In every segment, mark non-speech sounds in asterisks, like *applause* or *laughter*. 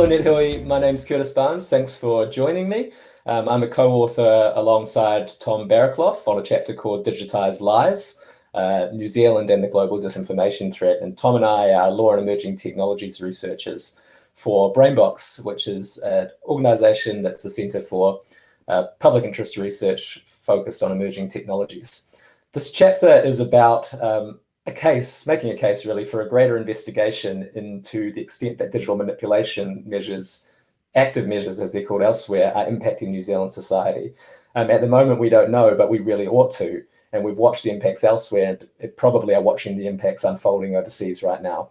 Hello NetHui, my name's Curtis Barnes. Thanks for joining me. Um, I'm a co-author alongside Tom Barraclough on a chapter called Digitized Lies, uh, New Zealand and the Global Disinformation Threat. And Tom and I are law and emerging technologies researchers for Brainbox, which is an organization that's a center for uh, public interest research focused on emerging technologies. This chapter is about um, a case, making a case really for a greater investigation into the extent that digital manipulation measures, active measures as they're called elsewhere, are impacting New Zealand society. Um, at the moment, we don't know, but we really ought to. And we've watched the impacts elsewhere and probably are watching the impacts unfolding overseas right now.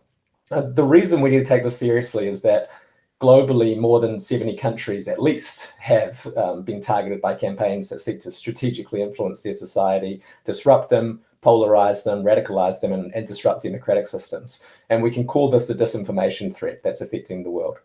Uh, the reason we need to take this seriously is that globally, more than 70 countries at least have um, been targeted by campaigns that seek to strategically influence their society, disrupt them, polarize them, radicalize them, and, and, disrupt democratic systems. And we can call this the disinformation threat that's affecting the world.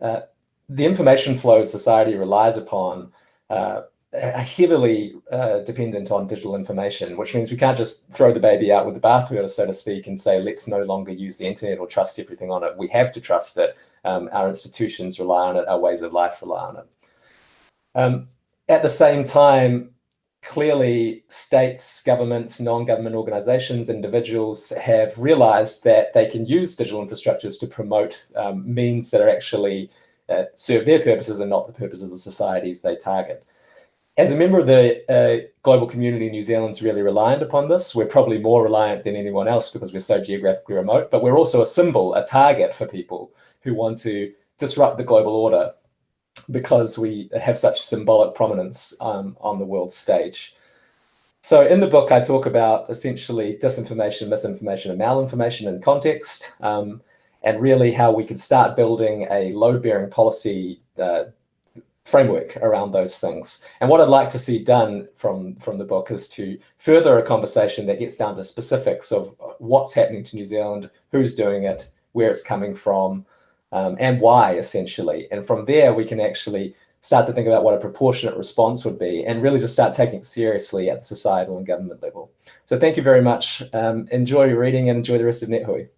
Uh, the information flow society relies upon uh, are heavily uh, dependent on digital information, which means we can't just throw the baby out with the bathwater, so to speak, and say, let's no longer use the internet or trust everything on it. We have to trust it. Um, our institutions rely on it. Our ways of life rely on it. Um, at the same time, clearly states, governments, non-government organizations, individuals have realized that they can use digital infrastructures to promote um, means that are actually uh, serve their purposes and not the purposes of the societies they target. As a member of the uh, global community, New Zealand's really reliant upon this. We're probably more reliant than anyone else because we're so geographically remote, but we're also a symbol, a target for people who want to disrupt the global order because we have such symbolic prominence um, on the world stage. So in the book, I talk about essentially disinformation, misinformation, and malinformation in context, um, and really how we can start building a load-bearing policy uh, framework around those things. And what I'd like to see done from, from the book is to further a conversation that gets down to specifics of what's happening to New Zealand, who's doing it, where it's coming from, um, and why essentially. And from there, we can actually start to think about what a proportionate response would be and really just start taking it seriously at the societal and government level. So thank you very much. Um, enjoy your reading and enjoy the rest of NetHui.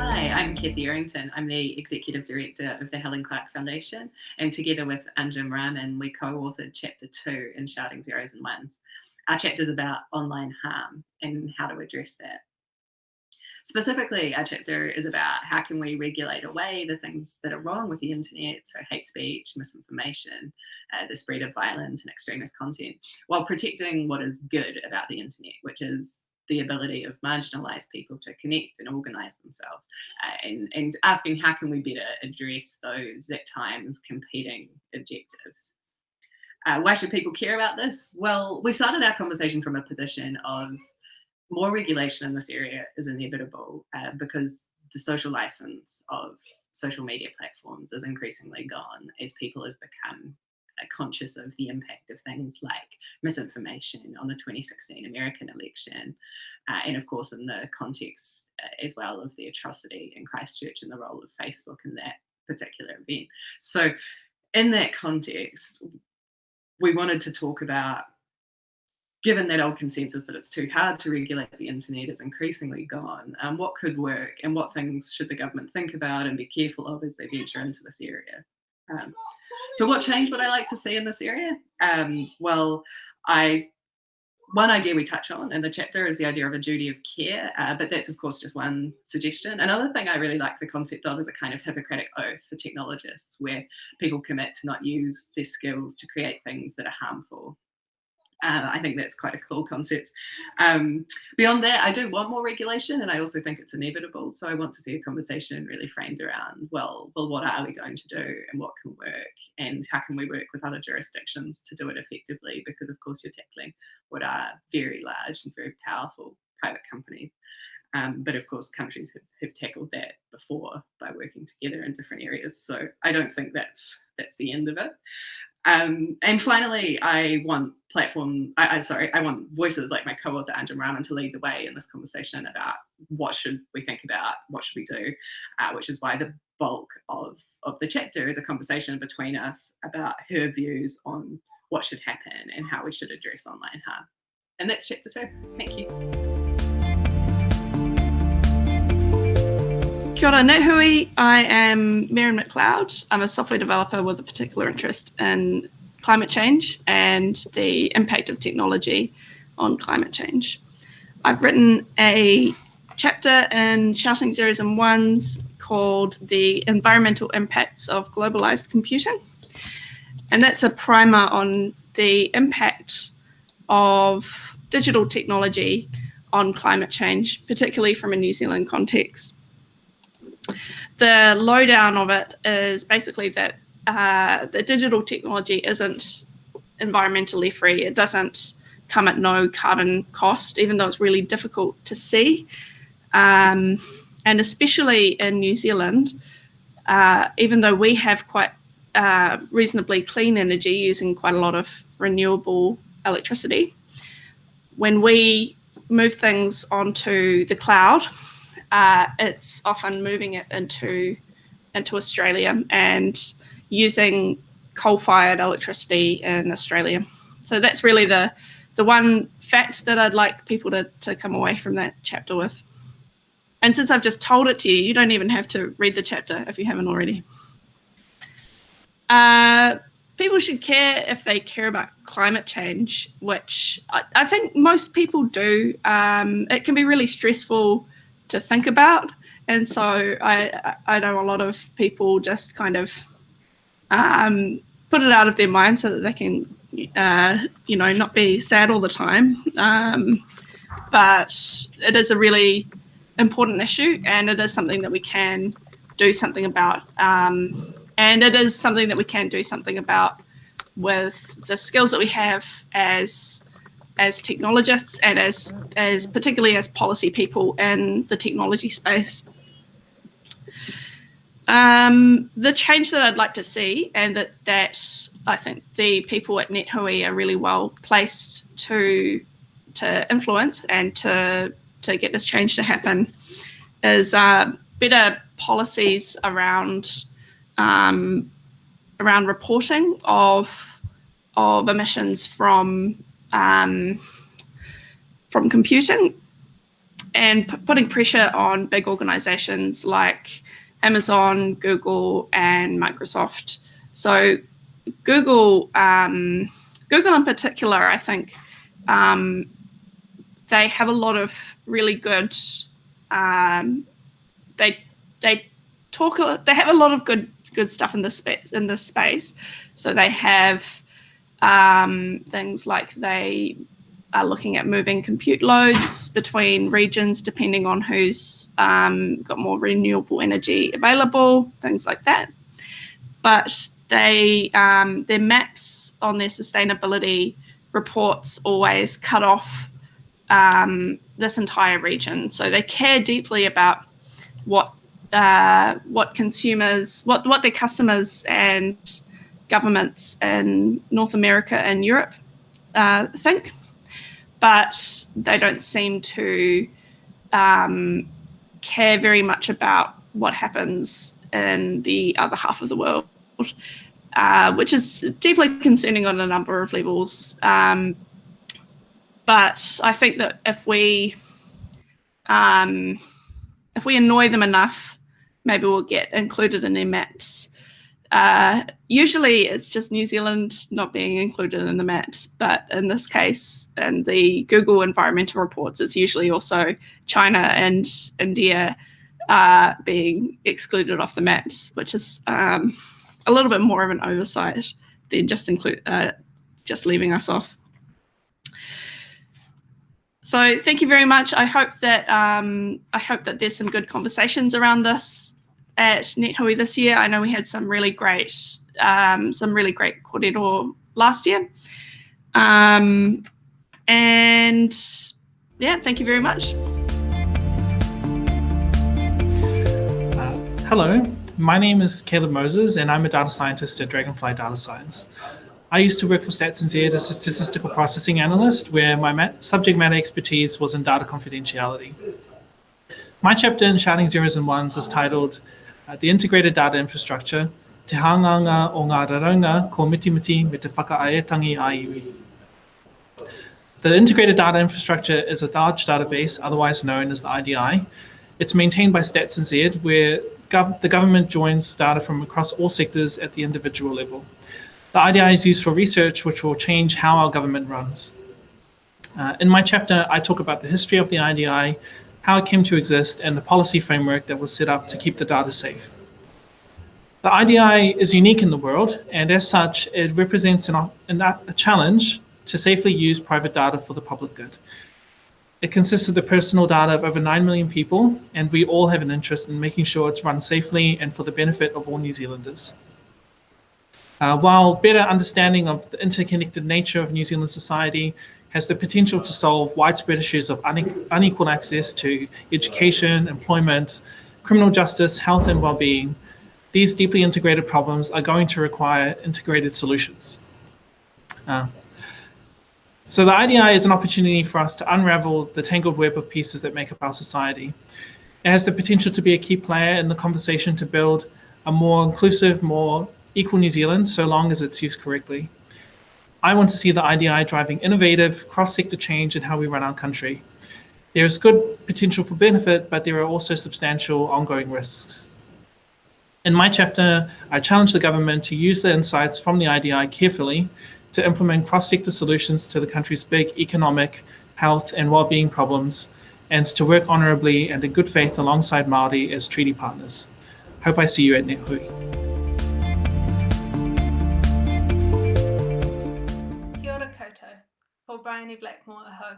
Hi, I'm Kathy Errington. I'm the Executive Director of the Helen Clark Foundation, and together with Anjum Rahman, we co-authored Chapter 2 in Shouting Zeros and Ones. Our chapter is about online harm and how to address that. Specifically, our chapter is about how can we regulate away the things that are wrong with the internet, so hate speech, misinformation, uh, the spread of violent and extremist content, while protecting what is good about the internet, which is the ability of marginalized people to connect and organize themselves uh, and, and asking how can we better address those at times competing objectives. Uh, why should people care about this? Well, we started our conversation from a position of more regulation in this area is inevitable uh, because the social license of social media platforms is increasingly gone as people have become uh, conscious of the impact of things like misinformation on the 2016 American election, uh, and of course in the context uh, as well of the atrocity in Christchurch and the role of Facebook in that particular event. So in that context, we wanted to talk about given that old consensus that it's too hard to regulate the internet is increasingly gone, um, what could work and what things should the government think about and be careful of as they venture into this area? Um, so what change would I like to see in this area? Um, well, I one idea we touch on in the chapter is the idea of a duty of care, uh, but that's of course just one suggestion. Another thing I really like the concept of is a kind of Hippocratic oath for technologists where people commit to not use their skills to create things that are harmful. Uh, I think that's quite a cool concept. Um, beyond that, I do want more regulation and I also think it's inevitable. So I want to see a conversation really framed around, well, well, what are we going to do and what can work and how can we work with other jurisdictions to do it effectively? Because of course you're tackling what are very large and very powerful private companies. Um, but of course, countries have, have tackled that before by working together in different areas. So I don't think that's that's the end of it. Um, and finally, I want platform, I, I, sorry, I want voices like my co-author Anjum Rahman to lead the way in this conversation about what should we think about, what should we do, uh, which is why the bulk of, of the chapter is a conversation between us about her views on what should happen and how we should address online harm. And that's chapter two. Thank you. Kia ora. I am Miriam McLeod. I'm a software developer with a particular interest in climate change and the impact of technology on climate change. I've written a chapter in Shouting Zeros and Ones called The Environmental Impacts of Globalized Computing. And that's a primer on the impact of digital technology on climate change, particularly from a New Zealand context. The lowdown of it is basically that uh, the digital technology isn't environmentally free. It doesn't come at no carbon cost, even though it's really difficult to see. Um, and especially in New Zealand, uh, even though we have quite uh, reasonably clean energy using quite a lot of renewable electricity, when we move things onto the cloud, uh, it's often moving it into into Australia and using coal-fired electricity in Australia. So that's really the the one fact that I'd like people to, to come away from that chapter with. And since I've just told it to you, you don't even have to read the chapter if you haven't already. Uh, people should care if they care about climate change, which I, I think most people do. Um, it can be really stressful to think about. And so I, I know a lot of people just kind of um, put it out of their mind so that they can uh, you know, not be sad all the time. Um, but it is a really important issue and it is something that we can do something about. Um, and it is something that we can do something about with the skills that we have as as technologists and as as particularly as policy people in the technology space. Um, the change that I'd like to see, and that that I think the people at NetHui are really well placed to to influence and to to get this change to happen, is uh, better policies around um, around reporting of of emissions from um, from computing and putting pressure on big organizations like Amazon, Google, and Microsoft. So Google, um, Google in particular, I think um, they have a lot of really good. Um, they they talk. They have a lot of good good stuff in this space. In this space, so they have um, things like they are looking at moving compute loads between regions depending on who's um, got more renewable energy available, things like that. But they um, their maps on their sustainability reports always cut off um, this entire region. So they care deeply about what uh, what consumers, what what their customers and governments in North America and Europe uh, think but they don't seem to um, care very much about what happens in the other half of the world, uh, which is deeply concerning on a number of levels. Um, but I think that if we um, if we annoy them enough, maybe we'll get included in their maps. Uh, usually it's just New Zealand not being included in the maps, but in this case, in the Google environmental reports, it's usually also China and India uh, being excluded off the maps, which is um, a little bit more of an oversight than just include uh, just leaving us off. So thank you very much. I hope that um, I hope that there's some good conversations around this at NetHui this year. I know we had some really great, um, some really great kōrero last year. Um, and yeah, thank you very much. Hello, my name is Caleb Moses and I'm a data scientist at Dragonfly Data Science. I used to work for Stats as a statistical processing analyst where my subject matter expertise was in data confidentiality. My chapter in Shouting Zeros and Ones is titled uh, the integrated data infrastructure, te hanganga o ngā raraunga ko mitimiti me te whakaaetangi a iwi. The integrated data infrastructure is a large database, otherwise known as the IDI, It's maintained by Stats and NZ, where gov the government joins data from across all sectors at the individual level. The IDI is used for research, which will change how our government runs. Uh, in my chapter, I talk about the history of the IDI, how it came to exist, and the policy framework that was set up to keep the data safe. The IDI is unique in the world, and as such, it represents an, an, a challenge to safely use private data for the public good. It consists of the personal data of over 9 million people, and we all have an interest in making sure it's run safely and for the benefit of all New Zealanders. Uh, while better understanding of the interconnected nature of New Zealand society has the potential to solve widespread issues of unequal access to education, employment, criminal justice, health and well-being, these deeply integrated problems are going to require integrated solutions. Uh, so the IDI is an opportunity for us to unravel the tangled web of pieces that make up our society. It has the potential to be a key player in the conversation to build a more inclusive, more equal New Zealand, so long as it's used correctly. I want to see the IDI driving innovative, cross-sector change in how we run our country. There is good potential for benefit, but there are also substantial ongoing risks. In my chapter, I challenge the government to use the insights from the IDI carefully to implement cross-sector solutions to the country's big economic, health and well-being problems, and to work honourably and in good faith alongside Māori as treaty partners. Hope I see you at NetHui. Bryony Blackmore aho.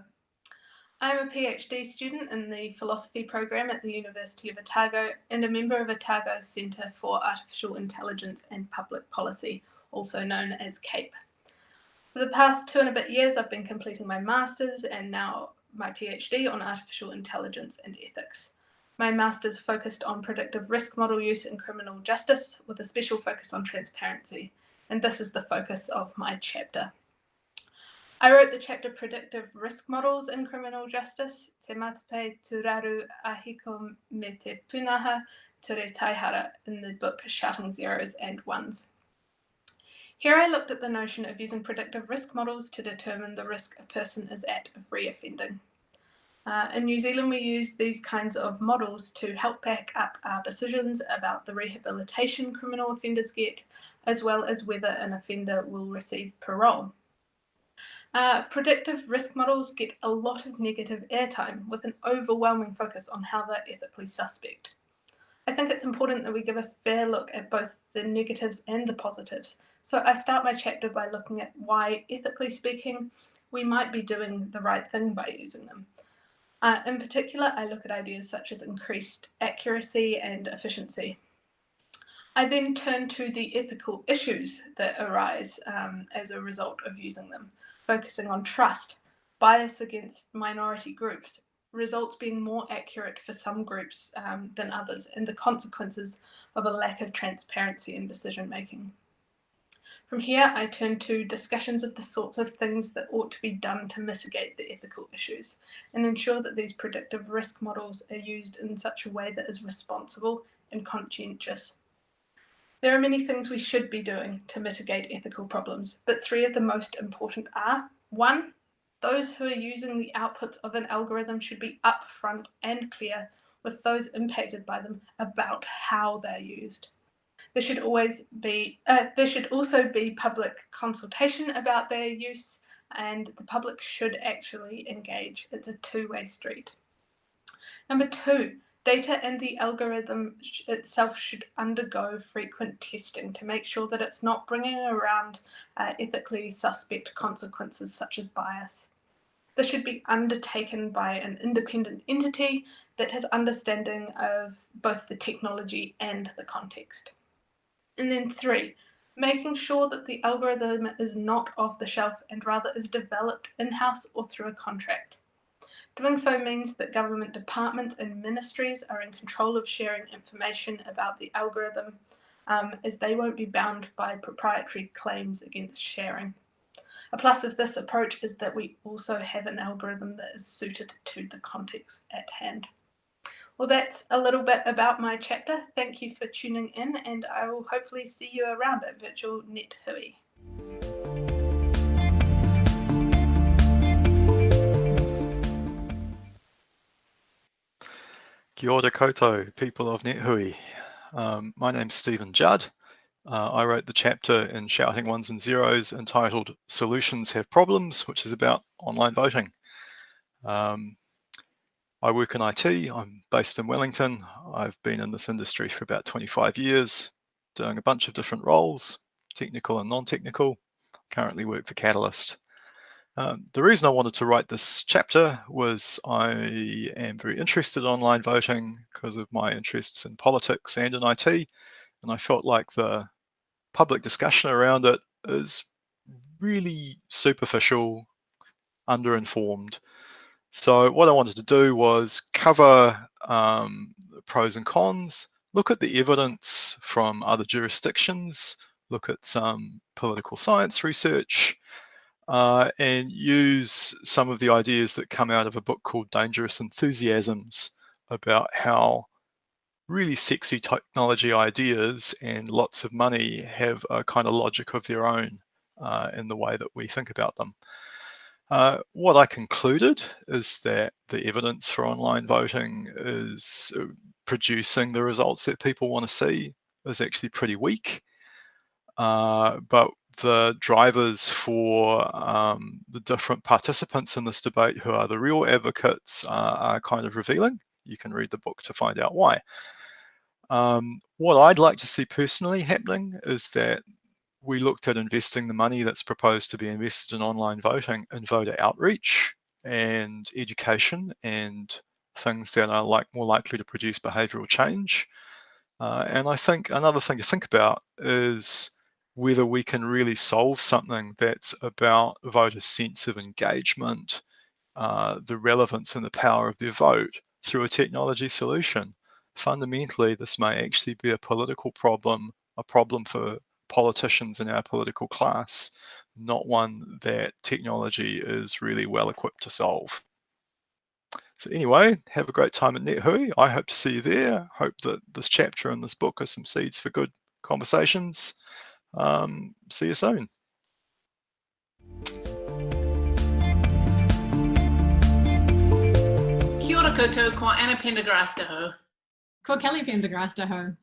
I'm a PhD student in the philosophy program at the University of Otago and a member of Otago's Centre for Artificial Intelligence and Public Policy, also known as CAPE. For the past two and a bit years, I've been completing my master's and now my PhD on artificial intelligence and ethics. My master's focused on predictive risk model use in criminal justice with a special focus on transparency, and this is the focus of my chapter. I wrote the chapter Predictive Risk Models in Criminal Justice, Te Matape Turaru Ahiko me te Punaha Ture Taihara in the book Shouting Zeros and Ones. Here I looked at the notion of using predictive risk models to determine the risk a person is at of reoffending. Uh, in New Zealand, we use these kinds of models to help back up our decisions about the rehabilitation criminal offenders get, as well as whether an offender will receive parole. Uh, predictive risk models get a lot of negative airtime with an overwhelming focus on how they're ethically suspect. I think it's important that we give a fair look at both the negatives and the positives so I start my chapter by looking at why, ethically speaking, we might be doing the right thing by using them. Uh, in particular, I look at ideas such as increased accuracy and efficiency. I then turn to the ethical issues that arise um, as a result of using them, focusing on trust, bias against minority groups, results being more accurate for some groups um, than others, and the consequences of a lack of transparency in decision making. From here, I turn to discussions of the sorts of things that ought to be done to mitigate the ethical issues and ensure that these predictive risk models are used in such a way that is responsible and conscientious. There are many things we should be doing to mitigate ethical problems, but three of the most important are, one, those who are using the outputs of an algorithm should be upfront and clear with those impacted by them about how they're used. There should always be, uh, there should also be public consultation about their use and the public should actually engage. It's a two-way street. Number two, data and the algorithm itself should undergo frequent testing to make sure that it's not bringing around uh, ethically suspect consequences such as bias. This should be undertaken by an independent entity that has understanding of both the technology and the context. And then three, making sure that the algorithm is not off the shelf and rather is developed in-house or through a contract. Doing so means that government departments and ministries are in control of sharing information about the algorithm um, as they won't be bound by proprietary claims against sharing. A plus of this approach is that we also have an algorithm that is suited to the context at hand. Well, that's a little bit about my chapter. Thank you for tuning in and I will hopefully see you around at Virtual Net Hui. Kia ora people of NetHui. Um, my name's Stephen Judd. Uh, I wrote the chapter in Shouting Ones and Zeros entitled Solutions Have Problems, which is about online voting. Um, I work in IT. I'm based in Wellington. I've been in this industry for about 25 years, doing a bunch of different roles, technical and non-technical. Currently work for Catalyst. Um, the reason I wanted to write this chapter was I am very interested in online voting because of my interests in politics and in IT, and I felt like the public discussion around it is really superficial, underinformed, so what I wanted to do was cover um, the pros and cons, look at the evidence from other jurisdictions, look at some political science research, uh, and use some of the ideas that come out of a book called Dangerous Enthusiasms about how really sexy technology ideas and lots of money have a kind of logic of their own uh, in the way that we think about them. Uh, what I concluded is that the evidence for online voting is uh, producing the results that people want to see is actually pretty weak. Uh, but the drivers for um, the different participants in this debate who are the real advocates uh, are kind of revealing. You can read the book to find out why. Um, what I'd like to see personally happening is that we looked at investing the money that's proposed to be invested in online voting in voter outreach and education and things that are like more likely to produce behavioral change. Uh, and I think another thing to think about is whether we can really solve something that's about voters' sense of engagement, uh, the relevance and the power of their vote through a technology solution. Fundamentally, this may actually be a political problem, a problem for politicians in our political class, not one that technology is really well equipped to solve. So anyway, have a great time at NetHui. I hope to see you there. Hope that this chapter and this book are some seeds for good conversations. Um, see you soon. Kia ora koutou, ko Anna Pendergrast ho. Ko Kelly Pendergrast ho.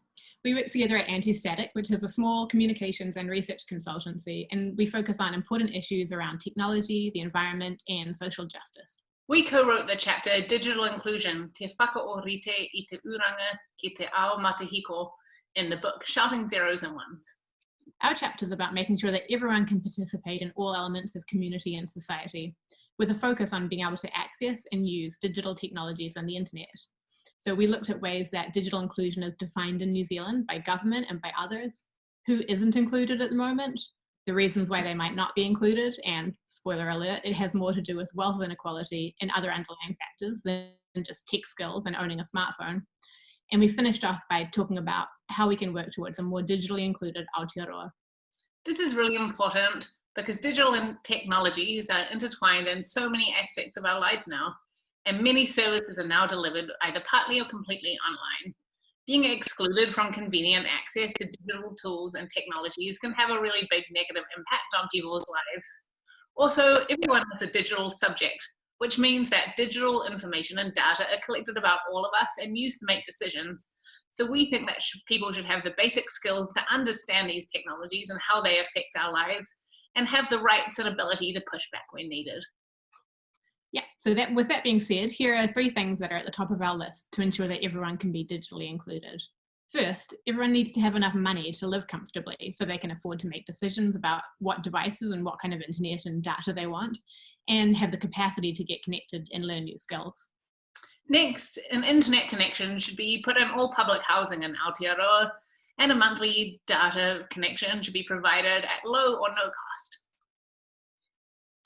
We work together at Antistatic, which is a small communications and research consultancy, and we focus on important issues around technology, the environment, and social justice. We co-wrote the chapter Digital Inclusion, Te Whakaorite i te uranga ki te ao matahiko in the book Shouting Zeros and Ones. Our chapter is about making sure that everyone can participate in all elements of community and society, with a focus on being able to access and use digital technologies and the internet. So we looked at ways that digital inclusion is defined in New Zealand by government and by others, who isn't included at the moment, the reasons why they might not be included, and spoiler alert, it has more to do with wealth inequality and other underlying factors than just tech skills and owning a smartphone. And we finished off by talking about how we can work towards a more digitally included Aotearoa. This is really important because digital and technologies are intertwined in so many aspects of our lives now and many services are now delivered either partly or completely online. Being excluded from convenient access to digital tools and technologies can have a really big negative impact on people's lives. Also, everyone is a digital subject, which means that digital information and data are collected about all of us and used to make decisions. So we think that sh people should have the basic skills to understand these technologies and how they affect our lives and have the rights and ability to push back when needed. Yeah, so that with that being said, here are three things that are at the top of our list to ensure that everyone can be digitally included. First, everyone needs to have enough money to live comfortably so they can afford to make decisions about what devices and what kind of internet and data they want and have the capacity to get connected and learn new skills. Next, an internet connection should be put in all public housing in Aotearoa and a monthly data connection should be provided at low or no cost.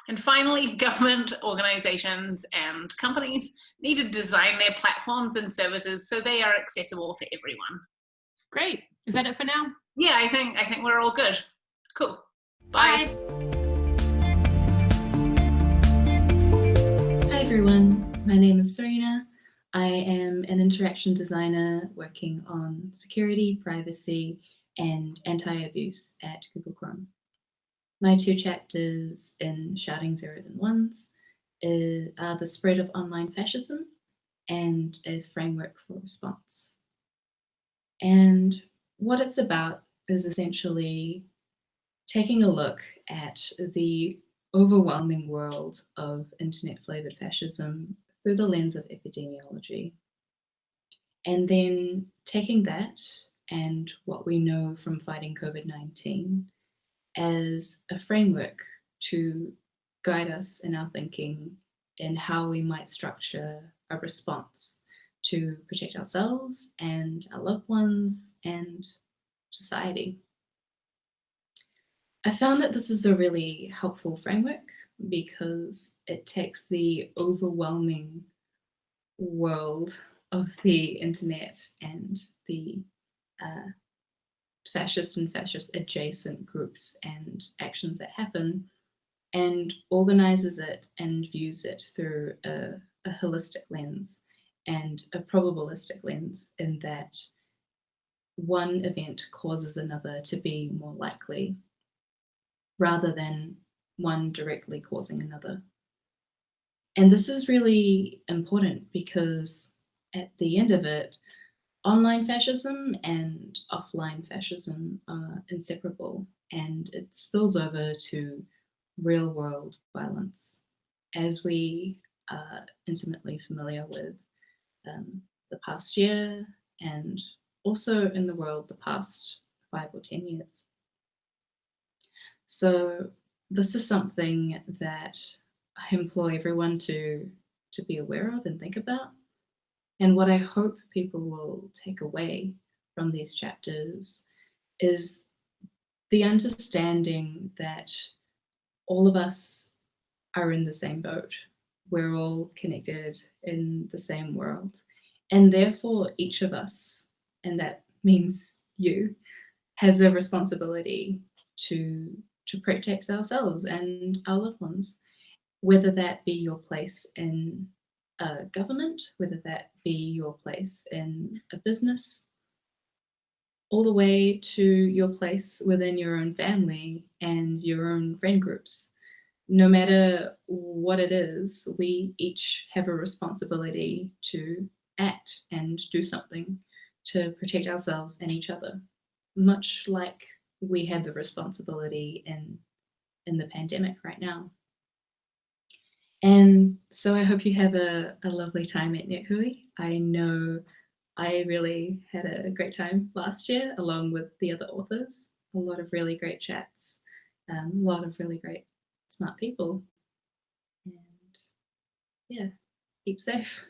And finally, *laughs* government organizations and companies need to design their platforms and services so they are accessible for everyone. Great. Is that it for now? Yeah, I think I think we're all good. Cool. Bye. Bye. Everyone. My name is Serena. I am an interaction designer working on security, privacy, and anti-abuse at Google Chrome. My two chapters in Shouting Zeros and Ones are the spread of online fascism and a framework for response. And what it's about is essentially taking a look at the overwhelming world of internet flavored fascism through the lens of epidemiology. And then taking that and what we know from fighting COVID 19 as a framework to guide us in our thinking in how we might structure a response to protect ourselves and our loved ones and society. I found that this is a really helpful framework because it takes the overwhelming world of the internet and the uh, fascist and fascist adjacent groups and actions that happen and organizes it and views it through a, a holistic lens and a probabilistic lens in that one event causes another to be more likely rather than one directly causing another. And this is really important because at the end of it, online fascism and offline fascism are inseparable and it spills over to real world violence. As we are intimately familiar with um, the past year and also in the world the past five or 10 years. So this is something that I implore everyone to, to be aware of and think about. And what I hope people will take away from these chapters is the understanding that all of us are in the same boat. We're all connected in the same world. And therefore, each of us, and that means you, has a responsibility to, to protect ourselves and our loved ones, whether that be your place in a government, whether that be your place in a business, all the way to your place within your own family and your own friend groups. No matter what it is, we each have a responsibility to act and do something to protect ourselves and each other, much like we had the responsibility in, in the pandemic right now. And so I hope you have a, a lovely time at NetHui. I know I really had a great time last year along with the other authors. A lot of really great chats, um, a lot of really great smart people. And yeah, keep safe.